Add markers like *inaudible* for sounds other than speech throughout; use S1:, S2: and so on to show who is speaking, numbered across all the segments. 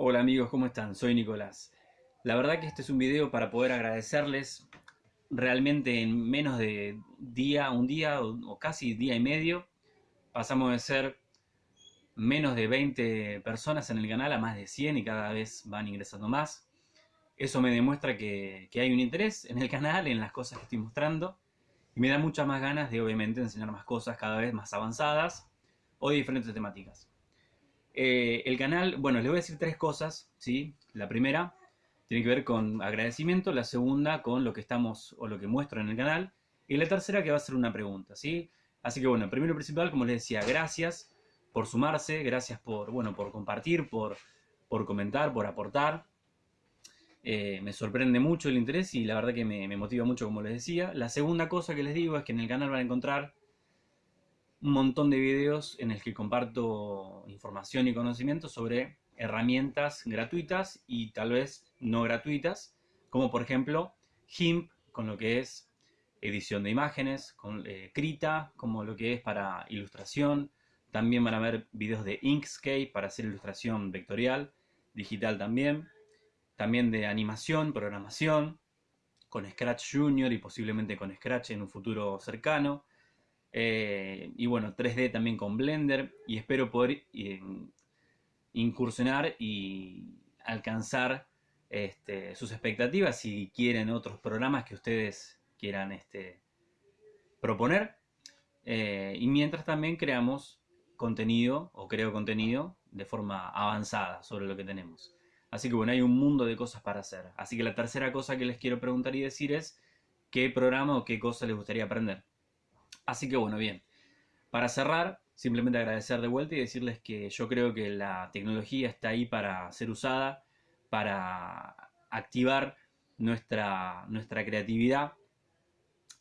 S1: Hola amigos, ¿cómo están? Soy Nicolás. La verdad que este es un video para poder agradecerles realmente en menos de día, un día o, casi día y medio. Pasamos de ser menos de 20 personas en el canal a más de 100 y cada vez van ingresando más. Eso me demuestra que, que hay un interés en el canal, en las cosas que estoy mostrando. Y me da muchas más ganas de obviamente enseñar más cosas cada vez más avanzadas o diferentes temáticas. Eh, el canal, bueno, les voy a decir tres cosas, ¿sí? La primera tiene que ver con agradecimiento, la segunda con lo que estamos o lo que muestro en el canal, y la tercera que va a ser una pregunta, ¿sí? Así que bueno, primero principal, como les decía, gracias por sumarse, gracias por, bueno, por compartir, por, por comentar, por aportar. Eh, me sorprende mucho el interés y la verdad que me motiva mucho, como les decía. La segunda cosa que les digo es que en el canal van a encontrar un montón de videos en el que comparto información y conocimiento sobre herramientas gratuitas y tal vez no gratuitas, como por ejemplo GIMP con lo que es edición de imágenes, con eh, Krita como lo que es para ilustración, también van a ver videos de Inkscape para hacer ilustración vectorial, digital también, también de animación, programación, con Scratch Junior y posiblemente con Scratch en un futuro cercano, eh, y bueno, 3D también con Blender. Y espero poder eh, incursionar y alcanzar este, sus expectativas si quieren otros programas que ustedes quieran este, proponer. Eh, y mientras también creamos contenido o creo contenido de forma avanzada sobre lo que tenemos. Así que bueno, hay un mundo de cosas para hacer. Así que la tercera cosa que les quiero preguntar y decir es qué programa o qué cosa les gustaría aprender. Así que bueno, bien. Para cerrar, simplemente agradecer de vuelta y decirles que yo creo que la tecnología está ahí para ser usada, para activar nuestra, nuestra creatividad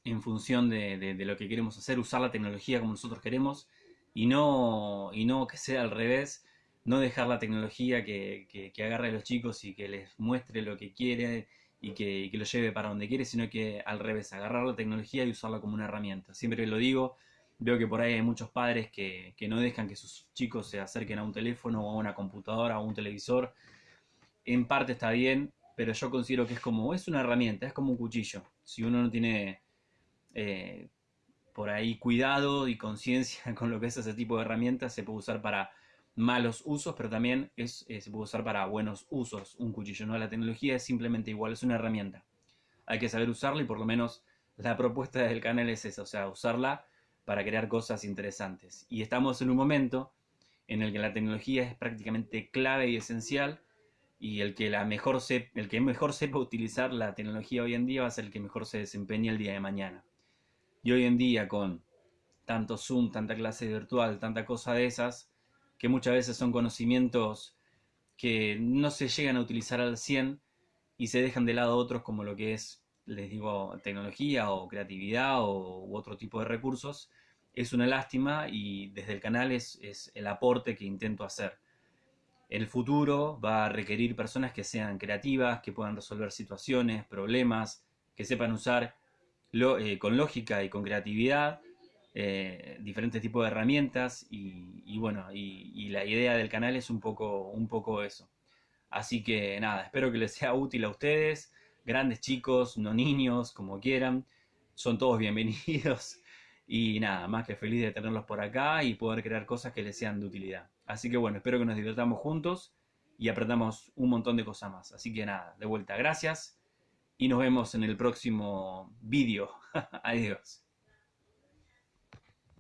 S1: en función de, lo que queremos hacer, usar la tecnología como nosotros queremos y no, y no que sea al revés, no dejar la tecnología que, que, agarre a los chicos y que les muestre lo que quiere y que, lo lleve para donde quiere, sino que al revés, agarrar la tecnología y usarla como una herramienta. Siempre lo digo, veo que por ahí hay muchos padres que, no dejan que sus chicos se acerquen a un teléfono o a una computadora o a un televisor. En parte está bien, pero yo considero que es como, es una herramienta, es como un cuchillo. Si uno no tiene eh, por ahí cuidado y conciencia *laughs* con lo que es ese tipo de herramientas, se puede usar para malos usos, pero también es, eh, se puede usar para buenos usos un cuchillo. ¿no? La tecnología es simplemente igual, es una herramienta. Hay que saber usarla y por lo menos la propuesta del canal es esa, o sea, usarla para crear cosas interesantes. Y estamos en un momento en el que la tecnología es prácticamente clave y esencial y el que, la mejor el que mejor sepa utilizar la tecnología hoy en día va a ser el que mejor se desempeñe el día de mañana. Y hoy en día con tanto Zoom, tanta clase virtual, tanta cosa de esas, que muchas veces son conocimientos que no se llegan a utilizar al 100 y se dejan de lado otros como lo que es, les digo, tecnología o creatividad o, u otro tipo de recursos, es una lástima y desde el canal es, es el aporte que intento hacer. El futuro va a requerir personas que sean creativas, que puedan resolver situaciones, problemas, que sepan usar lo, eh, con lógica y con creatividad eh, diferentes tipos de herramientas y, bueno, y, la idea del canal es un poco, un poco eso. Así que nada, espero que les sea útil a ustedes, grandes chicos, no niños, como quieran, son todos *laughs* bienvenidos y nada, más que feliz de tenerlos por acá y poder crear cosas que les sean de utilidad. Así que bueno, espero que nos divirtamos juntos y aprendamos un montón de cosas más. Así que nada, de vuelta, gracias y nos vemos en el próximo vídeo. *laughs* Adiós.